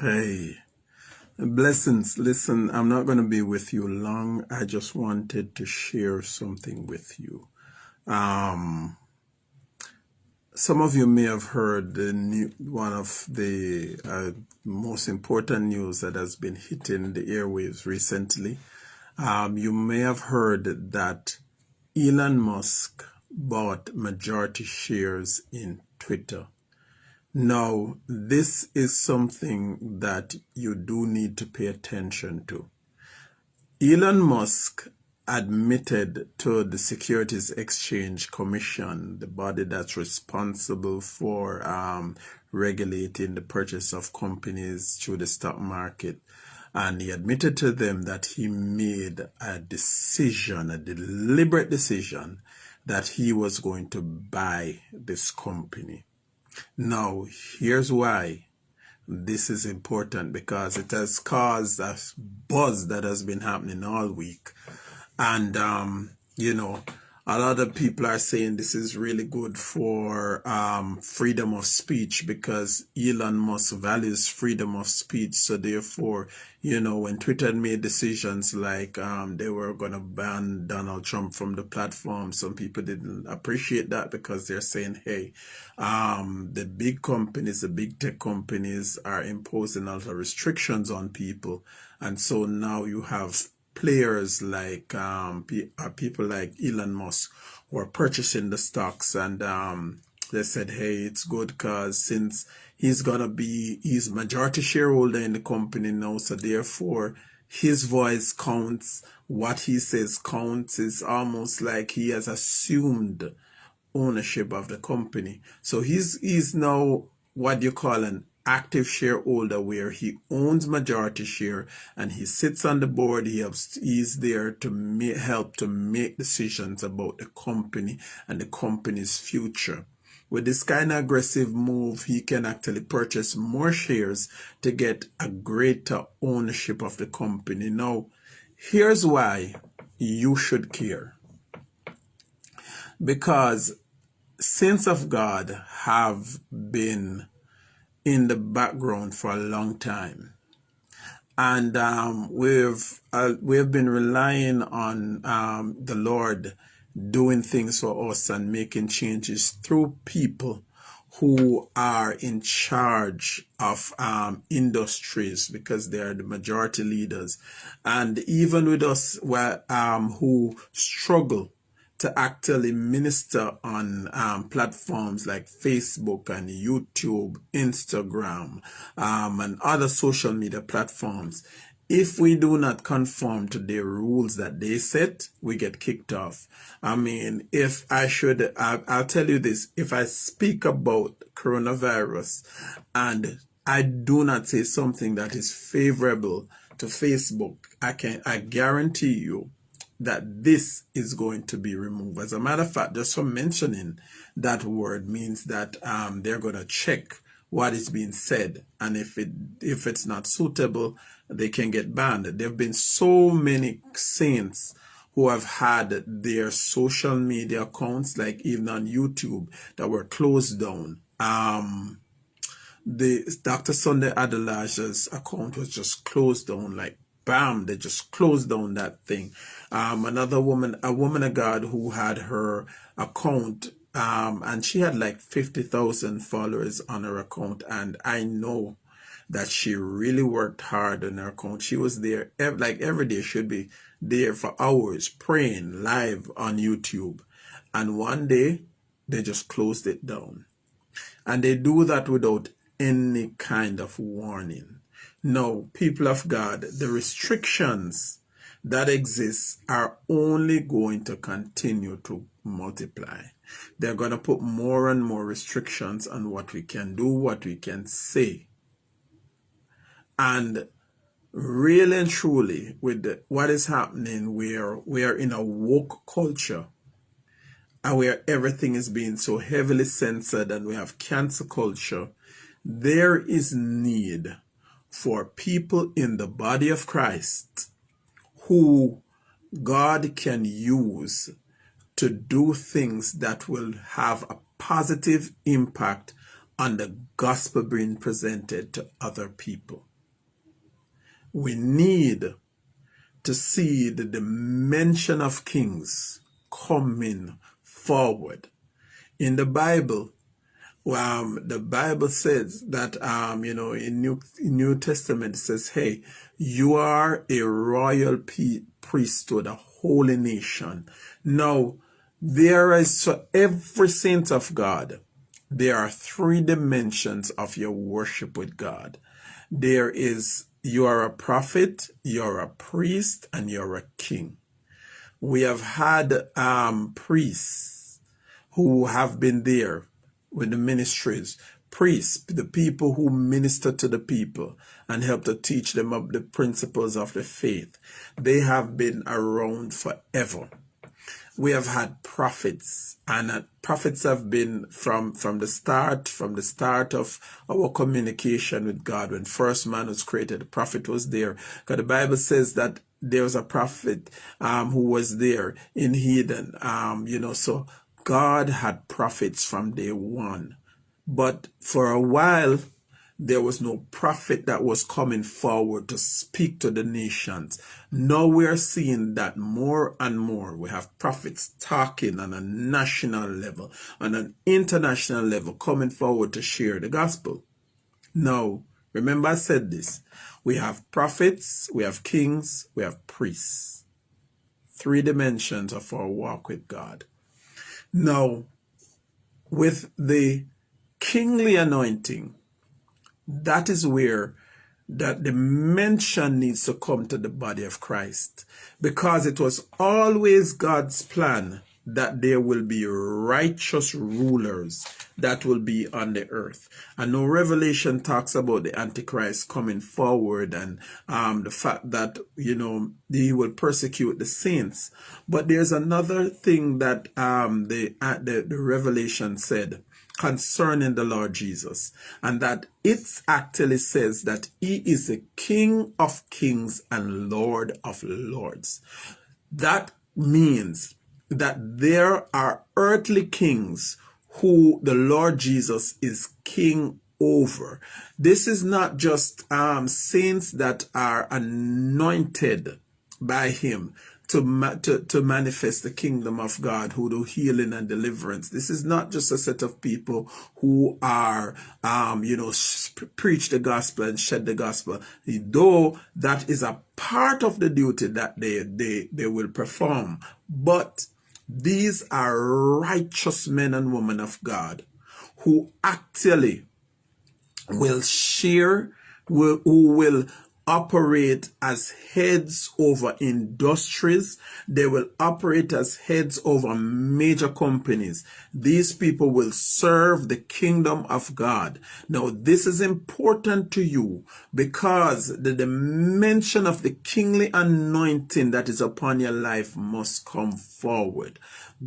Hey, blessings. Listen, I'm not going to be with you long. I just wanted to share something with you. Um, some of you may have heard the new, one of the uh, most important news that has been hitting the airwaves recently. Um, you may have heard that Elon Musk bought majority shares in Twitter. Now, this is something that you do need to pay attention to. Elon Musk admitted to the Securities Exchange Commission, the body that's responsible for um, regulating the purchase of companies through the stock market. And he admitted to them that he made a decision, a deliberate decision, that he was going to buy this company. Now, here's why this is important because it has caused a buzz that has been happening all week. And, um, you know, a lot of people are saying this is really good for um, freedom of speech because Elon Musk values freedom of speech. So therefore, you know, when Twitter made decisions like um, they were going to ban Donald Trump from the platform, some people didn't appreciate that because they're saying, hey, um, the big companies, the big tech companies are imposing a lot of restrictions on people. And so now you have players like um, uh, people like Elon Musk were purchasing the stocks and um, they said, hey, it's good because since he's to be, he's majority shareholder in the company now, so therefore his voice counts, what he says counts. It's almost like he has assumed ownership of the company. So he's, he's now what you call an active shareholder where he owns majority share and he sits on the board. He helps he's there to make, help to make decisions about the company and the company's future. With this kind of aggressive move he can actually purchase more shares to get a greater ownership of the company. Now here's why you should care. Because saints of god have been in the background for a long time. And um, we've uh, we've been relying on um, the Lord doing things for us and making changes through people who are in charge of um, industries because they are the majority leaders. And even with us um, who struggle to actually minister on um, platforms like Facebook and YouTube, Instagram, um, and other social media platforms. If we do not conform to the rules that they set, we get kicked off. I mean, if I should, I, I'll tell you this, if I speak about coronavirus and I do not say something that is favorable to Facebook, I can, I guarantee you that this is going to be removed. As a matter of fact, just from mentioning that word means that um, they're going to check what is being said, and if it if it's not suitable, they can get banned. There have been so many saints who have had their social media accounts, like even on YouTube, that were closed down. Um, the Dr. Sunday Adelaja's account was just closed down like bam, they just closed down that thing. Um, another woman, a woman of God who had her account, um, and she had like 50,000 followers on her account. And I know that she really worked hard on her account. She was there, like every day, she'd be there for hours praying live on YouTube. And one day, they just closed it down. And they do that without any kind of warning. No, people of God, the restrictions that exist are only going to continue to multiply. They're going to put more and more restrictions on what we can do, what we can say. And really and truly, with what is happening, where we are in a woke culture, and where everything is being so heavily censored, and we have cancer culture, there is need for people in the body of Christ who God can use to do things that will have a positive impact on the gospel being presented to other people. we need to see the dimension of kings coming forward. In the Bible, um, the Bible says that, um, you know, in New, New Testament, says, hey, you are a royal priesthood, a holy nation. Now, there is, for every saint of God, there are three dimensions of your worship with God. There is, you are a prophet, you're a priest, and you're a king. We have had um, priests who have been there with the ministries, priests, the people who minister to the people and help to teach them of the principles of the faith. They have been around forever. We have had prophets and uh, prophets have been from, from the start, from the start of our communication with God. When first man was created, the prophet was there. Because the Bible says that there was a prophet um, who was there in Eden. Um, you know, so God had prophets from day one. But for a while, there was no prophet that was coming forward to speak to the nations. Now we're seeing that more and more. We have prophets talking on a national level, on an international level, coming forward to share the gospel. Now, remember I said this. We have prophets, we have kings, we have priests. Three dimensions of our walk with God. Now, with the kingly anointing, that is where that the mention needs to come to the body of Christ. Because it was always God's plan that there will be righteous rulers that will be on the earth. And no Revelation talks about the Antichrist coming forward and um, the fact that, you know, he will persecute the saints. But there's another thing that um, the, uh, the, the Revelation said concerning the Lord Jesus, and that it actually says that he is the King of kings and Lord of lords. That means that there are earthly kings who the Lord Jesus is king over. This is not just um, saints that are anointed by him to, ma to, to manifest the kingdom of God, who do healing and deliverance. This is not just a set of people who are, um, you know, preach the gospel and shed the gospel, though that is a part of the duty that they, they, they will perform. But these are righteous men and women of God who actually will share, will, who will operate as heads over industries. They will operate as heads over major companies. These people will serve the kingdom of God. Now, this is important to you because the dimension of the kingly anointing that is upon your life must come forward.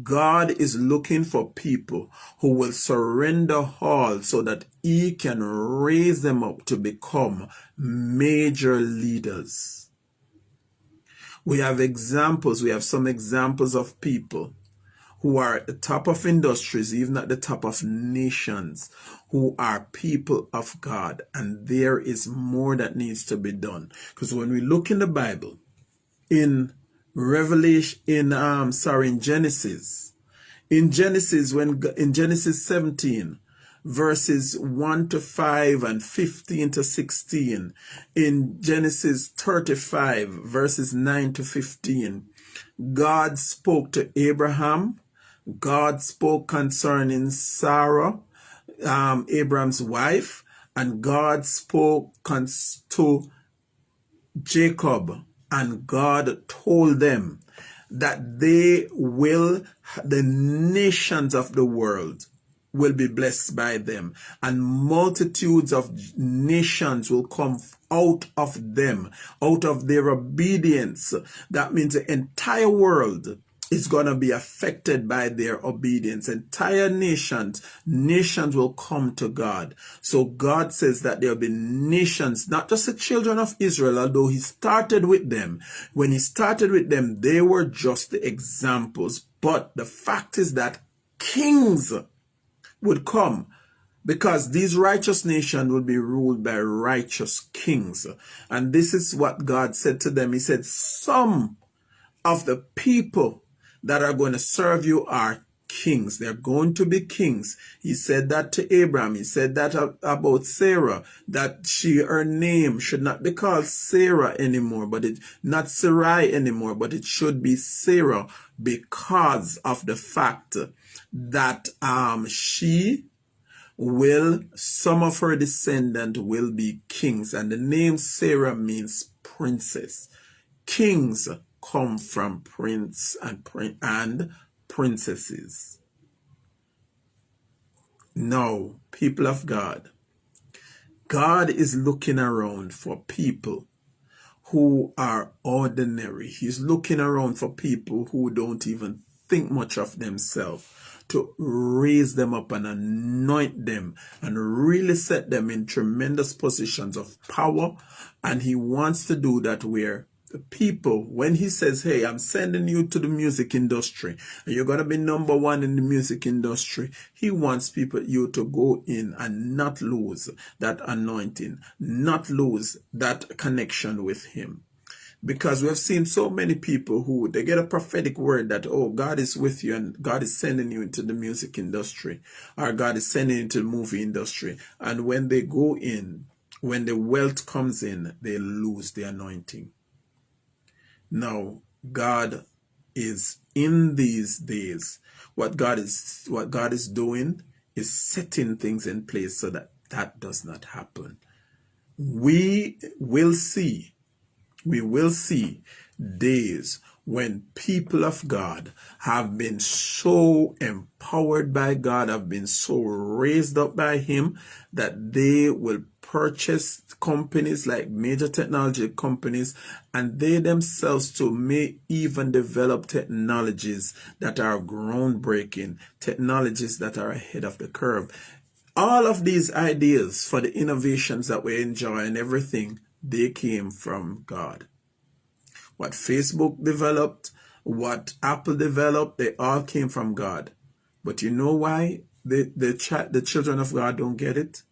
God is looking for people who will surrender all so that he can raise them up to become major leaders. We have examples, we have some examples of people who are at the top of industries, even at the top of nations, who are people of God. And there is more that needs to be done. Because when we look in the Bible, in Revelation, in, um, sorry, in Genesis. In Genesis, when, in Genesis 17, verses 1 to 5 and 15 to 16. In Genesis 35, verses 9 to 15, God spoke to Abraham. God spoke concerning Sarah, um, Abraham's wife, and God spoke to Jacob, and God told them that they will, the nations of the world will be blessed by them and multitudes of nations will come out of them, out of their obedience. That means the entire world is going to be affected by their obedience. Entire nations, nations will come to God. So God says that there will be nations, not just the children of Israel, although he started with them. When he started with them, they were just the examples. But the fact is that kings would come because these righteous nations will be ruled by righteous kings. And this is what God said to them. He said, some of the people that are going to serve you are kings. They're going to be kings. He said that to Abraham. He said that about Sarah, that she, her name should not be called Sarah anymore, but it, not Sarai anymore, but it should be Sarah because of the fact that, um, she will, some of her descendant will be kings. And the name Sarah means princess. Kings come from prince and, and princesses. Now, people of God, God is looking around for people who are ordinary. He's looking around for people who don't even think much of themselves to raise them up and anoint them and really set them in tremendous positions of power. And he wants to do that where the people, when he says, hey, I'm sending you to the music industry and you're going to be number one in the music industry, he wants people, you to go in and not lose that anointing, not lose that connection with him because we have seen so many people who they get a prophetic word that oh god is with you and god is sending you into the music industry or god is sending you into the movie industry. And when they go in when the wealth comes in they lose the anointing. Now god is in these days what god is what god is doing is setting things in place so that that does not happen. We will see we will see days when people of God have been so empowered by God, have been so raised up by Him that they will purchase companies like major technology companies and they themselves too may even develop technologies that are groundbreaking, technologies that are ahead of the curve. All of these ideas for the innovations that we enjoy and everything they came from God. What Facebook developed, what Apple developed, they all came from God. But you know why the, the, ch- the children of God don't get it?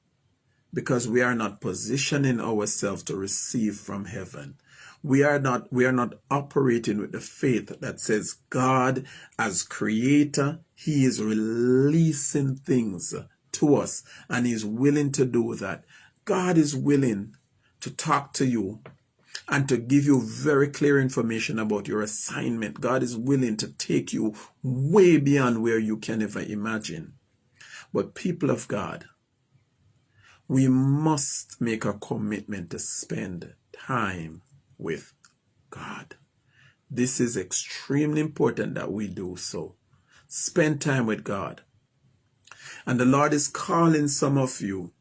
Because we are not positioning ourselves to receive from heaven. We are not we are not operating with the faith that says God as creator, he is releasing things to us and he's willing to do that. God is willing to talk to you and to give you very clear information about your assignment. God is willing to take you way beyond where you can ever imagine. But people of God, we must make a commitment to spend time with God. This is extremely important that we do so. Spend time with God. And the Lord is calling some of you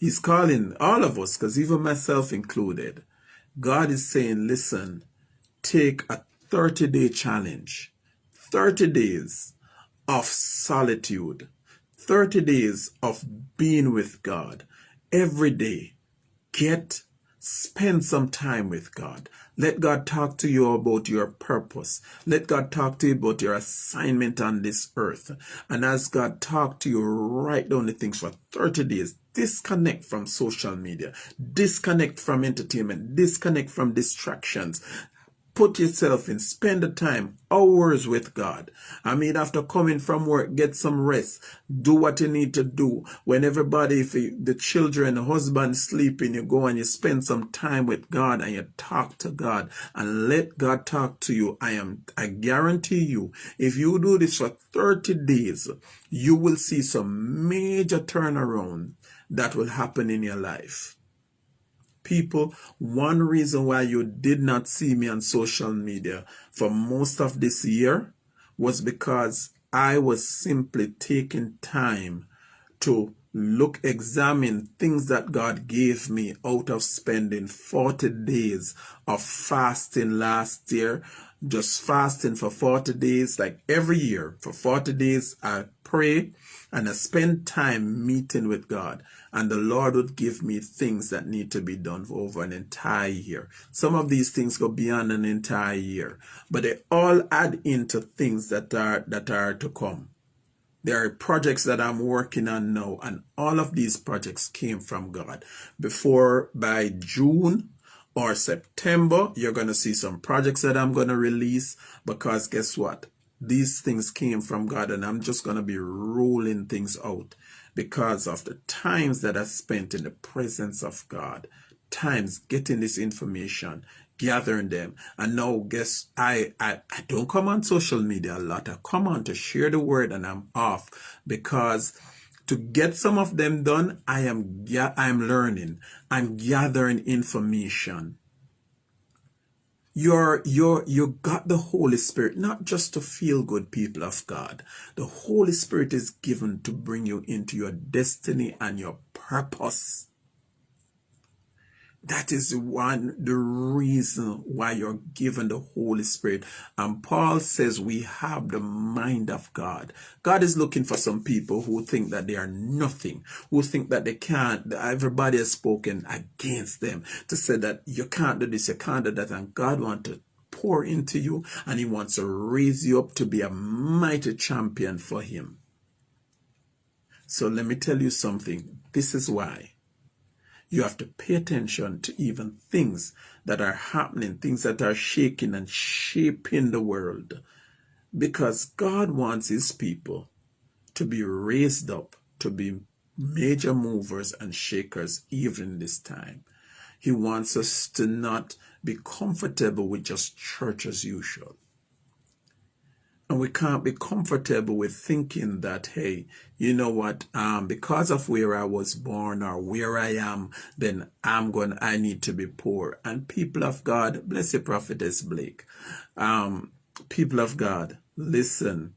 He's calling all of us, because even myself included. God is saying, listen, take a 30 day challenge, 30 days of solitude, 30 days of being with God every day. Get, spend some time with God. Let God talk to you about your purpose. Let God talk to you about your assignment on this earth. And as God talk to you, write down the things for 30 days. Disconnect from social media. Disconnect from entertainment. Disconnect from distractions put yourself in, spend the time, hours with God. I mean, after coming from work, get some rest, do what you need to do. When everybody, if you, the children, the husband sleeping, you go and you spend some time with God and you talk to God and let God talk to you. I am, I guarantee you, if you do this for 30 days, you will see some major turnaround that will happen in your life people, one reason why you did not see me on social media for most of this year was because I was simply taking time to look, examine things that God gave me out of spending 40 days of fasting last year. Just fasting for 40 days, like every year for 40 days, I pray and I spend time meeting with God and the Lord would give me things that need to be done for over an entire year. Some of these things go beyond an entire year, but they all add into things that are that are to come. There are projects that I'm working on now, and all of these projects came from God. Before by June or September, you're going to see some projects that I'm going to release because guess what? These things came from God, and I'm just going to be rolling things out because of the times that I spent in the presence of God, times getting this information, gathering them. And now guess I, I I don't come on social media a lot. I come on to share the word and I'm off because to get some of them done, I am I'm learning. I'm gathering information. You're you're you got the Holy Spirit not just to feel good people of God. The Holy Spirit is given to bring you into your destiny and your purpose. That is one the reason why you're given the Holy Spirit. And Paul says we have the mind of God. God is looking for some people who think that they are nothing, who think that they can't. Everybody has spoken against them to say that you can't do this, you can't do that, and God wants to pour into you and he wants to raise you up to be a mighty champion for him. So let me tell you something. This is why you have to pay attention to even things that are happening, things that are shaking and shaping the world. Because God wants his people to be raised up, to be major movers and shakers even this time. He wants us to not be comfortable with just church as usual. And we can't be comfortable with thinking that, hey, you know what, um, because of where I was born or where I am, then I'm going, I need to be poor. And people of God, bless you, Prophetess Blake. Um, people of God, listen,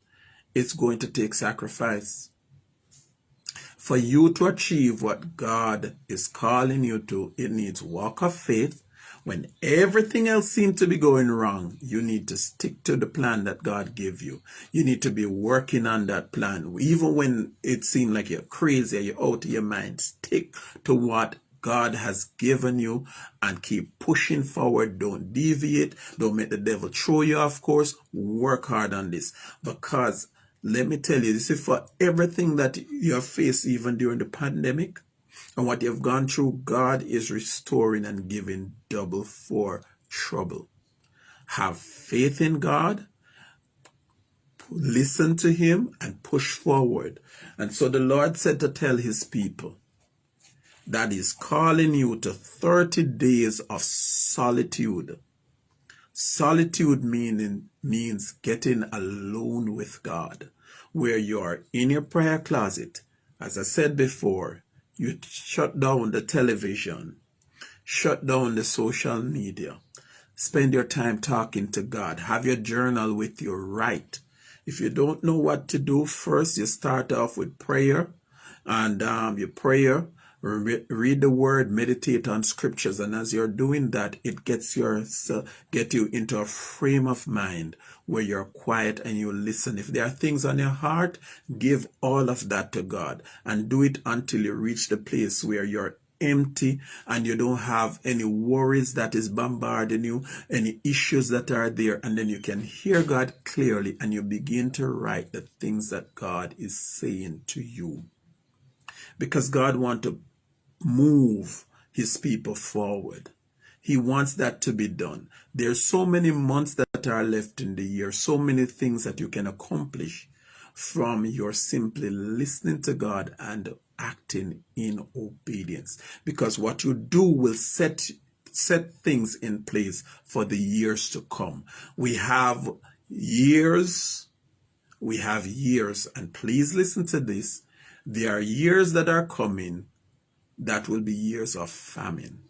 it's going to take sacrifice. For you to achieve what God is calling you to, it needs walk of faith, when everything else seems to be going wrong, you need to stick to the plan that God gave you. You need to be working on that plan. Even when it seems like you're crazy, you're out of your mind, stick to what God has given you and keep pushing forward. Don't deviate. Don't make the devil throw you off course. Work hard on this because let me tell you, this is for everything that you have faced even during the pandemic and what you've gone through, God is restoring and giving double for trouble. Have faith in God, listen to Him, and push forward. And so the Lord said to tell His people that He's calling you to 30 days of solitude. Solitude meaning means getting alone with God, where you are in your prayer closet. As I said before, you shut down the television, shut down the social media, spend your time talking to God, have your journal with you, write. If you don't know what to do, first you start off with prayer, and um, your prayer read the word, meditate on scriptures, and as you're doing that, it gets your get you into a frame of mind where you're quiet and you listen. If there are things on your heart, give all of that to God and do it until you reach the place where you're empty and you don't have any worries that is bombarding you, any issues that are there, and then you can hear God clearly and you begin to write the things that God is saying to you. Because God wants to move his people forward. He wants that to be done. There's so many months that are left in the year, so many things that you can accomplish from your simply listening to God and acting in obedience. Because what you do will set set things in place for the years to come. We have years, we have years, and please listen to this. There are years that are coming that will be years of famine.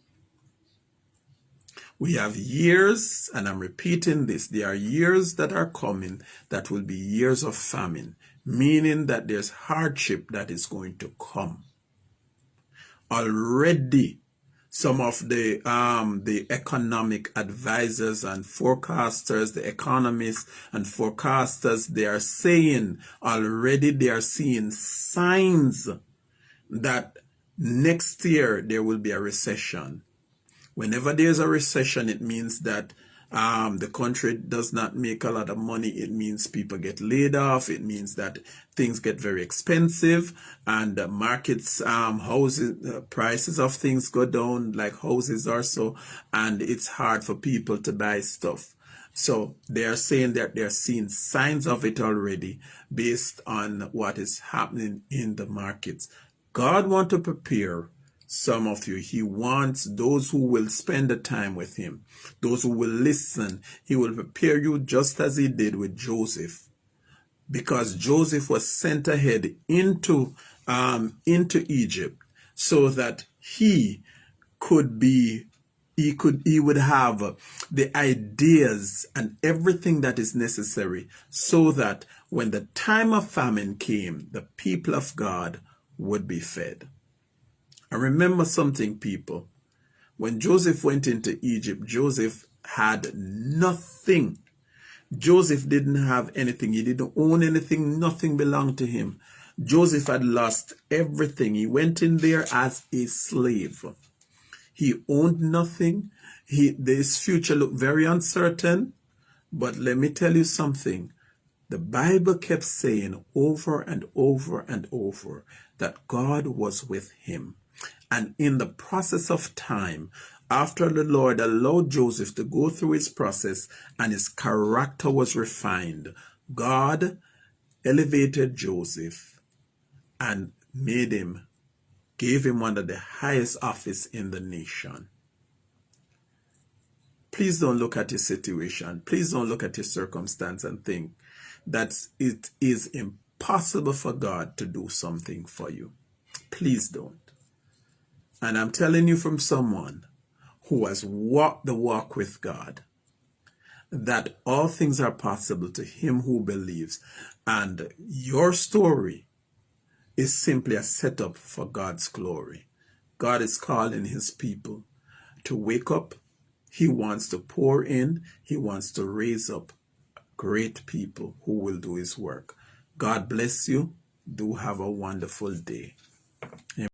We have years, and I'm repeating this, there are years that are coming that will be years of famine, meaning that there's hardship that is going to come. Already, some of the um, the economic advisors and forecasters, the economists and forecasters, they are saying already they are seeing signs that next year there will be a recession. Whenever there's a recession, it means that Um, the country does not make a lot of money. It means people get laid off. It means that things get very expensive and uh, markets, um, houses, uh, prices of things go down like houses or so. And it's hard for people to buy stuff. So they are saying that they're seeing signs of it already based on what is happening in the markets. God want to prepare some of you. He wants those who will spend the time with him, those who will listen. He will prepare you just as he did with Joseph. Because Joseph was sent ahead into, um, into Egypt so that he could be he could he would have the ideas and everything that is necessary so that when the time of famine came the people of god would be fed. And remember something people. When joseph went into egypt joseph had nothing. Joseph didn't have anything. He didn't own anything. Nothing belonged to him. Joseph had lost everything. He went in there as a slave. He owned nothing. He, his future looked very uncertain. But let me tell you something. The Bible kept saying over and over and over that God was with him. And in the process of time, after the Lord allowed Joseph to go through his process and his character was refined, God elevated Joseph and made him gave him one of the highest office in the nation. Please don't look at your situation. Please don't look at your circumstance and think that it is impossible for God to do something for you. Please don't. And I'm telling you from someone who has walked the walk with God that all things are possible to him who believes. And your story is simply a setup for God's glory. God is calling his people to wake up. He wants to pour in. He wants to raise up great people who will do his work. God bless you. Do have a wonderful day.